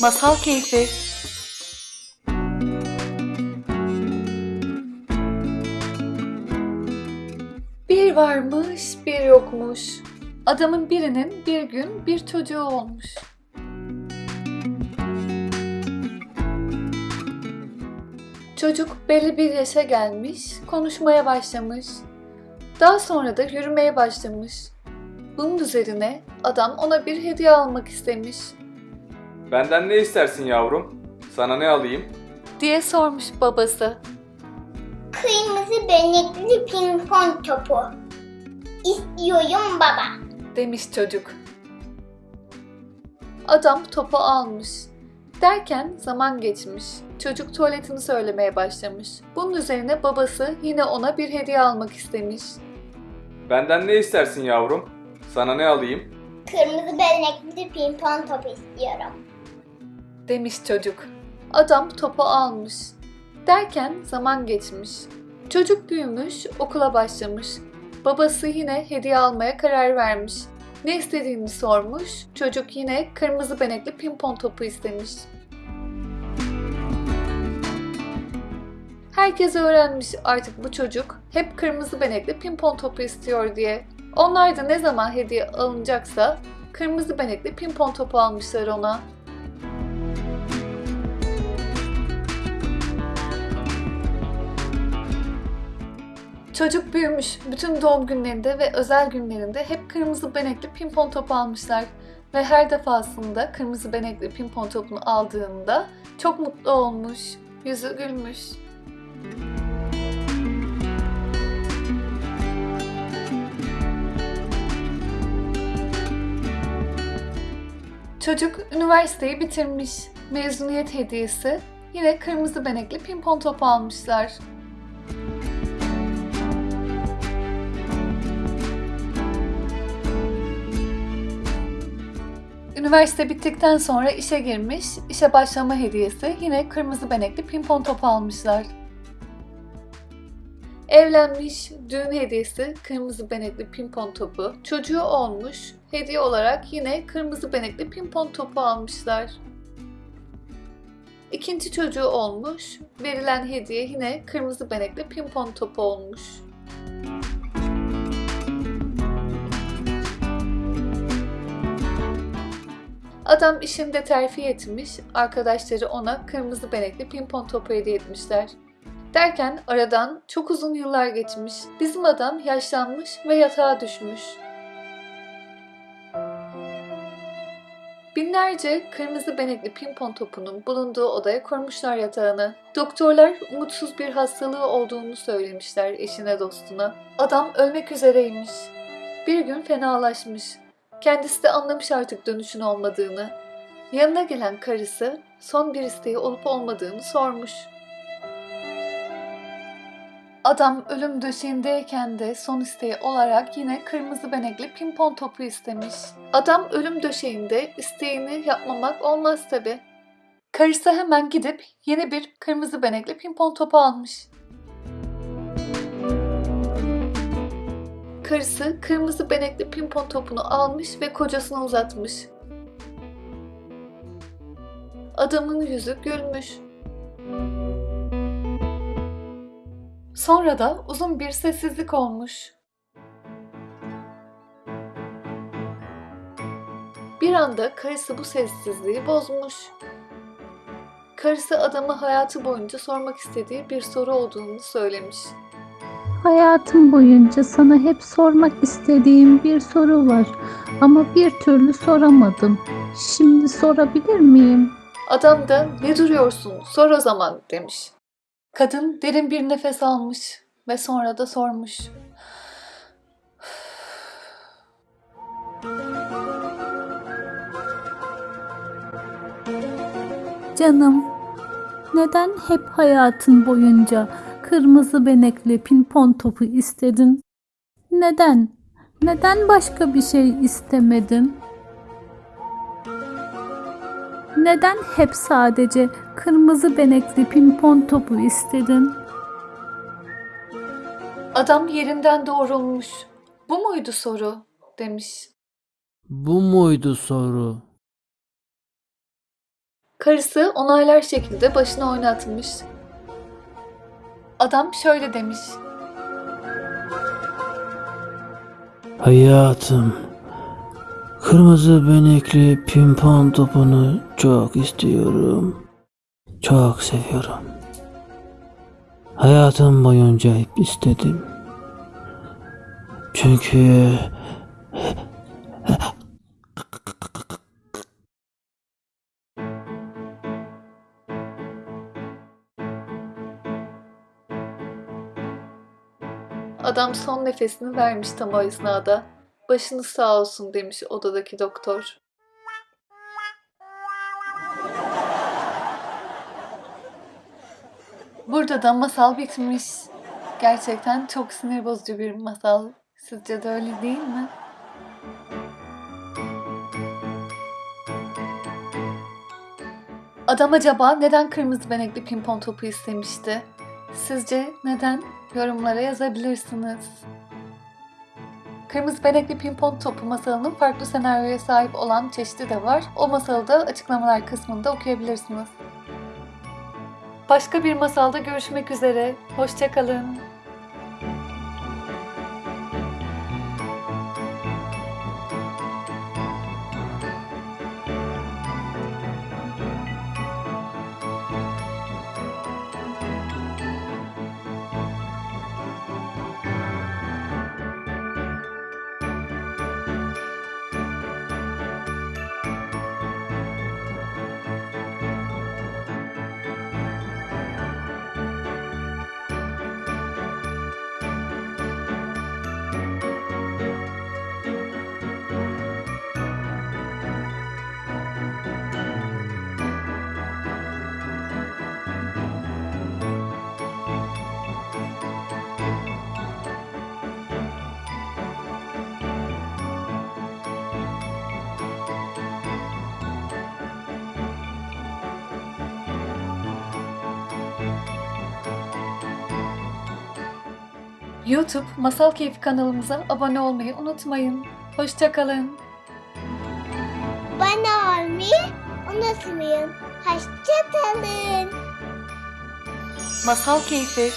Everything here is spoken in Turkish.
Masal Keyfi Bir varmış, bir yokmuş. Adamın birinin bir gün bir çocuğu olmuş. Çocuk belli bir yaşa gelmiş, konuşmaya başlamış. Daha sonra da yürümeye başlamış. Bunun üzerine adam ona bir hediye almak istemiş. Benden ne istersin yavrum? Sana ne alayım? diye sormuş babası. Kırmızı benekli pimpon topu. İstiyorum baba. demiş çocuk. Adam topu almış. Derken zaman geçmiş. Çocuk tuvaletini söylemeye başlamış. Bunun üzerine babası yine ona bir hediye almak istemiş. Benden ne istersin yavrum? Sana ne alayım? Kırmızı benekli pimpon topu istiyorum. Demiş çocuk. Adam topu almış. Derken zaman geçmiş. Çocuk büyümüş, okula başlamış. Babası yine hediye almaya karar vermiş. Ne istediğini sormuş. Çocuk yine kırmızı benekli pimpon topu istemiş. Herkes öğrenmiş artık bu çocuk hep kırmızı benekli pimpon topu istiyor diye. Onlar da ne zaman hediye alınacaksa kırmızı benekli pimpon topu almışlar ona. Çocuk büyümüş. Bütün doğum günlerinde ve özel günlerinde hep kırmızı benekli pimpon topu almışlar. Ve her defasında kırmızı benekli pimpon topunu aldığında çok mutlu olmuş. Yüzü gülmüş. Çocuk üniversiteyi bitirmiş. Mezuniyet hediyesi yine kırmızı benekli pimpon topu almışlar. Üniversite bittikten sonra işe girmiş, işe başlama hediyesi yine kırmızı benekli pimpon topu almışlar. Evlenmiş, düğün hediyesi kırmızı benekli pimpon topu. Çocuğu olmuş, hediye olarak yine kırmızı benekli pimpon topu almışlar. İkinci çocuğu olmuş, verilen hediye yine kırmızı benekli pimpon topu olmuş. Adam işinde terfi etmiş, arkadaşları ona kırmızı benekli pimpon topu hediye etmişler. Derken aradan çok uzun yıllar geçmiş. Bizim adam yaşlanmış ve yatağa düşmüş. Binlerce kırmızı benekli pimpon topunun bulunduğu odaya kurmuşlar yatağını. Doktorlar umutsuz bir hastalığı olduğunu söylemişler eşine dostuna. Adam ölmek üzereymiş. Bir gün fenalaşmış. Kendisi de anlamış artık dönüşün olmadığını. Yanına gelen karısı son bir isteği olup olmadığını sormuş. Adam ölüm döşeğindeyken de son isteği olarak yine kırmızı benekli pimpon topu istemiş. Adam ölüm döşeğinde isteğini yapmamak olmaz tabi. Karısı hemen gidip yeni bir kırmızı benekli pimpon topu almış. Karısı kırmızı benekli pimpon topunu almış ve kocasına uzatmış. Adamın yüzü gülmüş. Sonra da uzun bir sessizlik olmuş. Bir anda karısı bu sessizliği bozmuş. Karısı adama hayatı boyunca sormak istediği bir soru olduğunu söylemiş. Hayatım boyunca sana hep sormak istediğim bir soru var ama bir türlü soramadım. Şimdi sorabilir miyim? Adam da ne duruyorsun sor o zaman demiş. Kadın derin bir nefes almış ve sonra da sormuş. Canım, neden hep hayatın boyunca kırmızı benekli pimpon topu istedin? Neden? Neden başka bir şey istemedin? Neden hep sadece kırmızı benekli pimpon topu istedin? Adam yerinden doğrulmuş. Bu muydu soru? demiş. Bu muydu soru? Karısı onaylar şekilde başını oynatmış. Adam şöyle demiş. Hayatım, kırmızı benekli pimpon topunu çok istiyorum. Çok seviyorum. Hayatım boyunca hep istedim. Çünkü Adam son nefesini vermiş tam o esnada. Başınız sağ olsun demiş odadaki doktor. Burada da masal bitmiş. Gerçekten çok sinir bozucu bir masal. Sizce de öyle değil mi? Adam acaba neden kırmızı benekli pimpon topu istemişti? Sizce neden? Yorumlara yazabilirsiniz. Kırmızı benekli pimpon topu masalının farklı senaryoya sahip olan çeşidi de var. O masalı da açıklamalar kısmında okuyabilirsiniz. Başka bir masalda görüşmek üzere. Hoşçakalın. YouTube Masal Keyfi kanalımıza abone olmayı unutmayın. Hoşçakalın. Bana olmayı unutmayın. Hoşçakalın. Masal Keyfi